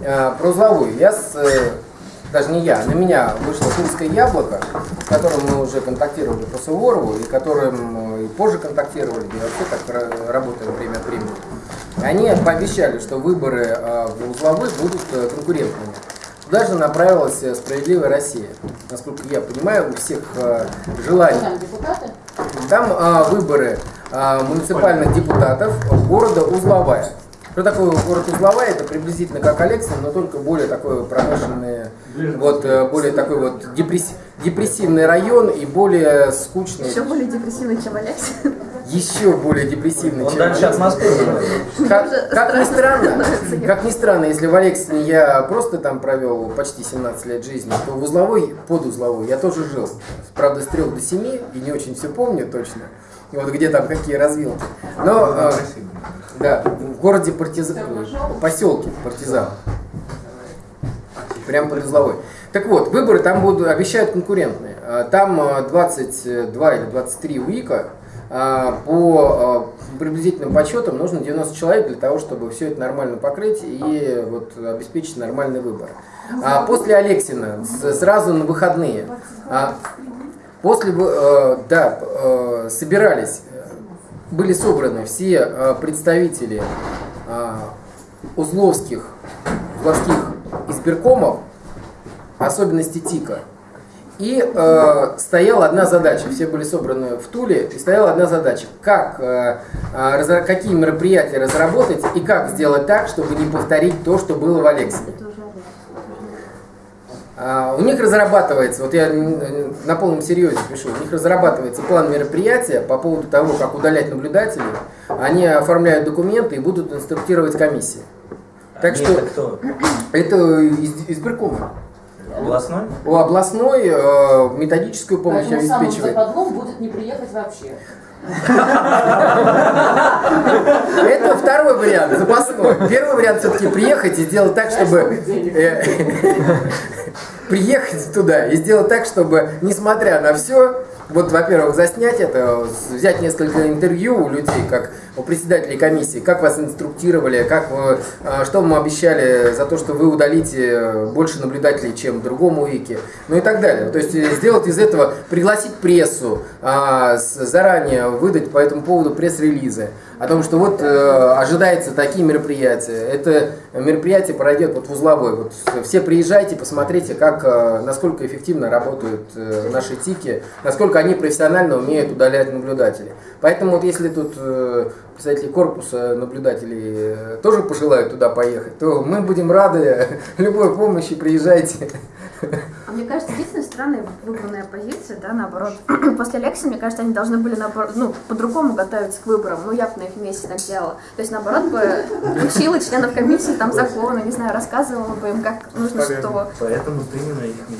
э, про узловую. Я с, э, даже не я, на меня вышло финское яблоко, с которым мы уже контактировали по Суворову, и которым э, и позже контактировали, и вообще так ра- работаем время от времени. Они пообещали, что выборы э, в узловых будут э, конкурентными. Туда же направилась э, «Справедливая Россия». Насколько я понимаю, у всех э, желаний Там депутаты? там выборы муниципальных депутатов города Узловая. Что такое город Узловая? Это приблизительно как Алексин, но только более такой промышленный, вот, э, более такой вот депресс- депрессивный район и более скучный, Еще более депрессивный, чем Алекс. еще более депрессивный, Он чем дальше от Москвы. как, как ни странно, как ни странно, если в Алексине я просто там провел почти 17 лет жизни, то в узловой, под узловой я тоже жил. Правда, с 3 до 7, и не очень все помню точно. И вот где там какие развилки. Но, э, да, в городе Партизан, в поселке Партизан. Прямо под узловой. Так вот, выборы там будут, обещают конкурентные. А, Там э, 22 или 23 УИКа. А, По приблизительным подсчетам нужно 90 человек для того, чтобы все это нормально покрыть и вот обеспечить нормальный выбор. А После Алексина сразу на выходные. а, После, э, да, э, собирались, э, были собраны все э, представители э, узловских, узловских избиркомов, особенности ТИКа. И э, стояла одна задача, все были собраны в Туле, и стояла одна задача, как, э, э, разра- какие мероприятия разработать и как сделать так, чтобы не повторить то, что было в Алексине. А, У них разрабатывается, вот я на полном серьезе пишу, у них разрабатывается план мероприятия по поводу того, как удалять наблюдателей. Они оформляют документы и будут инструктировать комиссии. Так Нет, что это кто? это из, избиркома. Областной? У областной э, методическую помощь Поэтому обеспечивает. западлом будет не приехать вообще. Вариант, запасной. Первый вариант все-таки приехать и сделать так, чтобы... э, Приехать туда и сделать так, чтобы, несмотря на все, вот, во-первых, заснять это, взять несколько интервью у людей, как у председателей комиссии, как вас инструктировали, как вы, э, что вам обещали за то, что вы удалите больше наблюдателей, чем другому УИКе, ну и так далее. То есть э, сделать из этого, пригласить прессу, а, заранее выдать по этому поводу пресс-релизы о том, что вот э, ожидается такие мероприятия. Это мероприятие пройдет вот в узловой. Вот все приезжайте, посмотрите, как, э, насколько эффективно работают э, наши тики, насколько они профессионально умеют удалять наблюдателей. Поэтому вот если тут э, представители корпуса наблюдателей э, тоже пожелают туда поехать, то мы будем рады любой помощи, приезжайте. А мне кажется, единственная странная выбранная позиция, да, наоборот. После Алекса, мне кажется, они должны были, наоборот, ну, по-другому готовиться к выборам. Ну, я на их месте так делала. То есть, наоборот, бы учила членов комиссии там законы, не знаю, рассказывала бы им, как нужно что. Поэтому ты именно их не